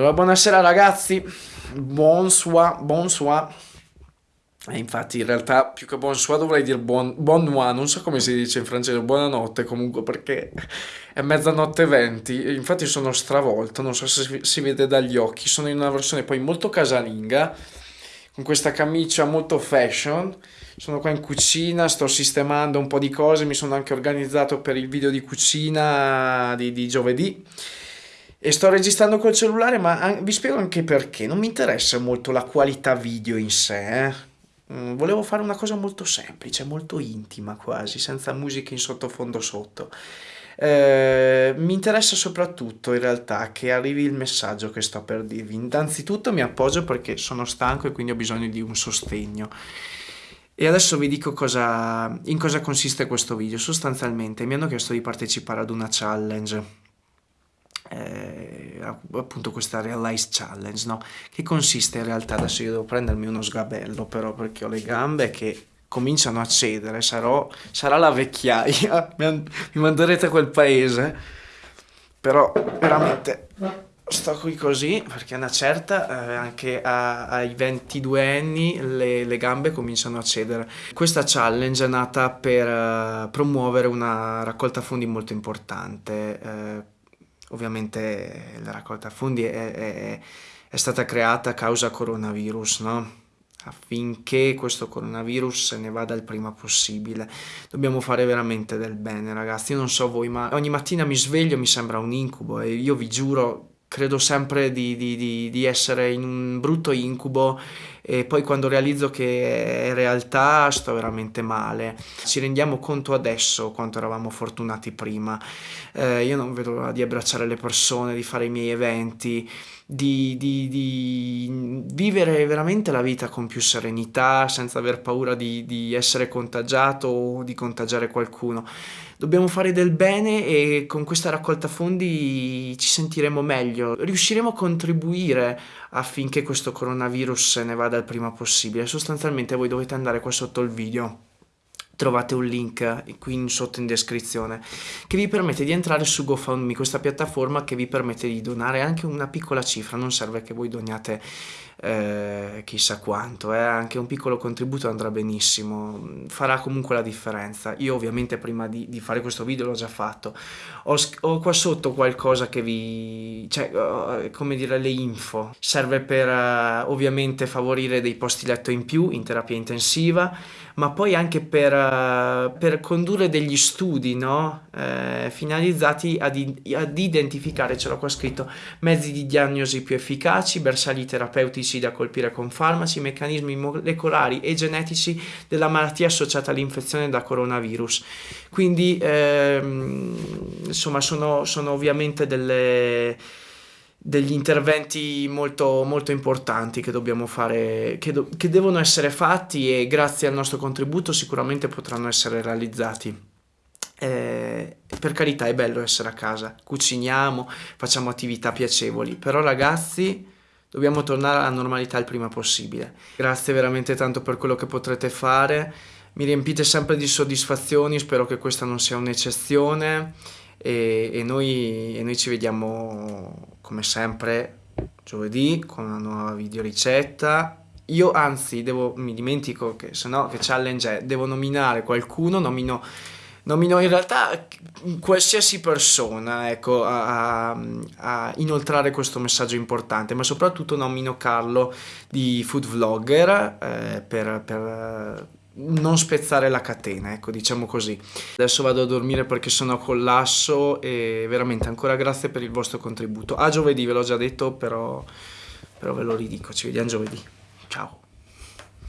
Allora, buonasera ragazzi, bonsoir, bonsoir. E infatti in realtà più che bonsoir dovrei dire buon, nuit, non so come si dice in francese, buonanotte comunque perché è mezzanotte 20, infatti sono stravolto, non so se si vede dagli occhi, sono in una versione poi molto casalinga, con questa camicia molto fashion, sono qua in cucina, sto sistemando un po' di cose, mi sono anche organizzato per il video di cucina di, di giovedì e sto registrando col cellulare ma vi spiego anche perché. Non mi interessa molto la qualità video in sé eh? Mm, volevo fare una cosa molto semplice molto intima quasi senza musica in sottofondo sotto. Eh, mi interessa soprattutto in realtà che arrivi il messaggio che sto per dirvi. Innanzitutto mi appoggio perché sono stanco e quindi ho bisogno di un sostegno. E adesso vi dico cosa, in cosa consiste questo video sostanzialmente. Mi hanno chiesto di partecipare ad una challenge eh, appunto questa Realize Challenge, no? che consiste in realtà, adesso io devo prendermi uno sgabello però perché ho le gambe che cominciano a cedere, sarò, sarà la vecchiaia, mi manderete a quel paese, però veramente sto qui così perché una certa eh, anche a, ai 22 anni le, le, gambe cominciano a cedere. Questa challenge è nata per uh, promuovere una raccolta fondi molto importante. Uh, ovviamente la raccolta fondi è, è, è stata creata a causa coronavirus, no? affinché questo coronavirus se ne vada il prima possibile. Dobbiamo fare veramente del bene, ragazzi. Io non so voi, ma ogni mattina mi sveglio mi sembra un incubo e io vi giuro credo sempre di, di, di, di, essere in un brutto incubo e poi quando realizzo che è realtà sto veramente male. Ci rendiamo conto adesso quanto eravamo fortunati prima. Eh, io non vedo l'ora di abbracciare le persone, di fare i miei eventi, di, di, vivere veramente la vita con più serenità, senza aver paura di essere contagiato o di contagiare qualcuno dobbiamo fare del bene e con questa raccolta fondi ci sentiremo meglio, riusciremo a contribuire affinché questo coronavirus se ne vada il prima possibile. Sostanzialmente voi dovete andare qua sotto il video trovate un link qui in sotto in descrizione che vi permette di entrare su GoFundMe, questa piattaforma che vi permette di donare anche una piccola cifra, non serve che voi doniate eh, chissà quanto, eh, anche un piccolo contributo andrà benissimo, farà comunque la differenza. Io ovviamente prima di, di fare questo video l'ho già fatto, ho, ho, qua sotto qualcosa che vi, cioè come dire le info, serve per uh, ovviamente favorire dei posti letto in più in terapia intensiva, ma poi anche per, uh, per condurre degli studi no? eh, finalizzati ad, ad identificare, ce l'ho qua scritto, mezzi di diagnosi più efficaci, bersagli terapeutici da colpire con farmaci, meccanismi molecolari e genetici della malattia associata all'infezione da coronavirus. Quindi, ehm, insomma, sono, sono ovviamente delle degli interventi molto, molto importanti che dobbiamo fare, che, do, che devono essere fatti e grazie al nostro contributo sicuramente potranno essere realizzati. Eh, per carità è bello essere a casa, cuciniamo, facciamo attività piacevoli, però ragazzi Dobbiamo tornare alla normalità il prima possibile. Grazie veramente tanto per quello che potrete fare. Mi riempite sempre di soddisfazioni, spero che questa non sia un'eccezione e, e, noi, e noi ci vediamo come sempre giovedì con una nuova video ricetta. Io anzi devo, mi dimentico che se no che challenge è, devo nominare qualcuno, nomino nomino in realtà qualsiasi persona ecco, a, a, inoltrare questo messaggio importante, ma soprattutto nomino Carlo di Food Vlogger eh, per, per non spezzare la catena, ecco, diciamo così. Adesso vado a dormire perché sono a collasso e veramente ancora grazie per il vostro contributo. A giovedì ve l'ho già detto, però, però ve lo ridico, ci vediamo giovedì. Ciao.